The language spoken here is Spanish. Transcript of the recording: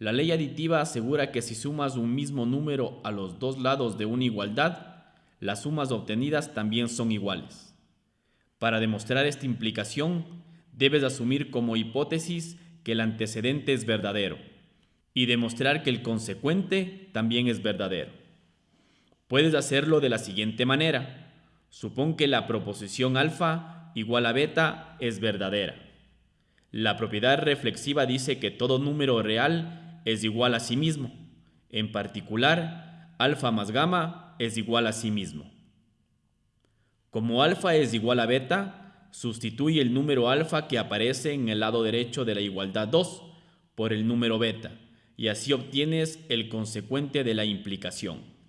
La ley aditiva asegura que si sumas un mismo número a los dos lados de una igualdad, las sumas obtenidas también son iguales. Para demostrar esta implicación, debes asumir como hipótesis que el antecedente es verdadero y demostrar que el consecuente también es verdadero. Puedes hacerlo de la siguiente manera. Supón que la proposición alfa igual a beta es verdadera. La propiedad reflexiva dice que todo número real es igual a sí mismo. En particular, alfa más gamma es igual a sí mismo. Como alfa es igual a beta, sustituye el número alfa que aparece en el lado derecho de la igualdad 2 por el número beta, y así obtienes el consecuente de la implicación.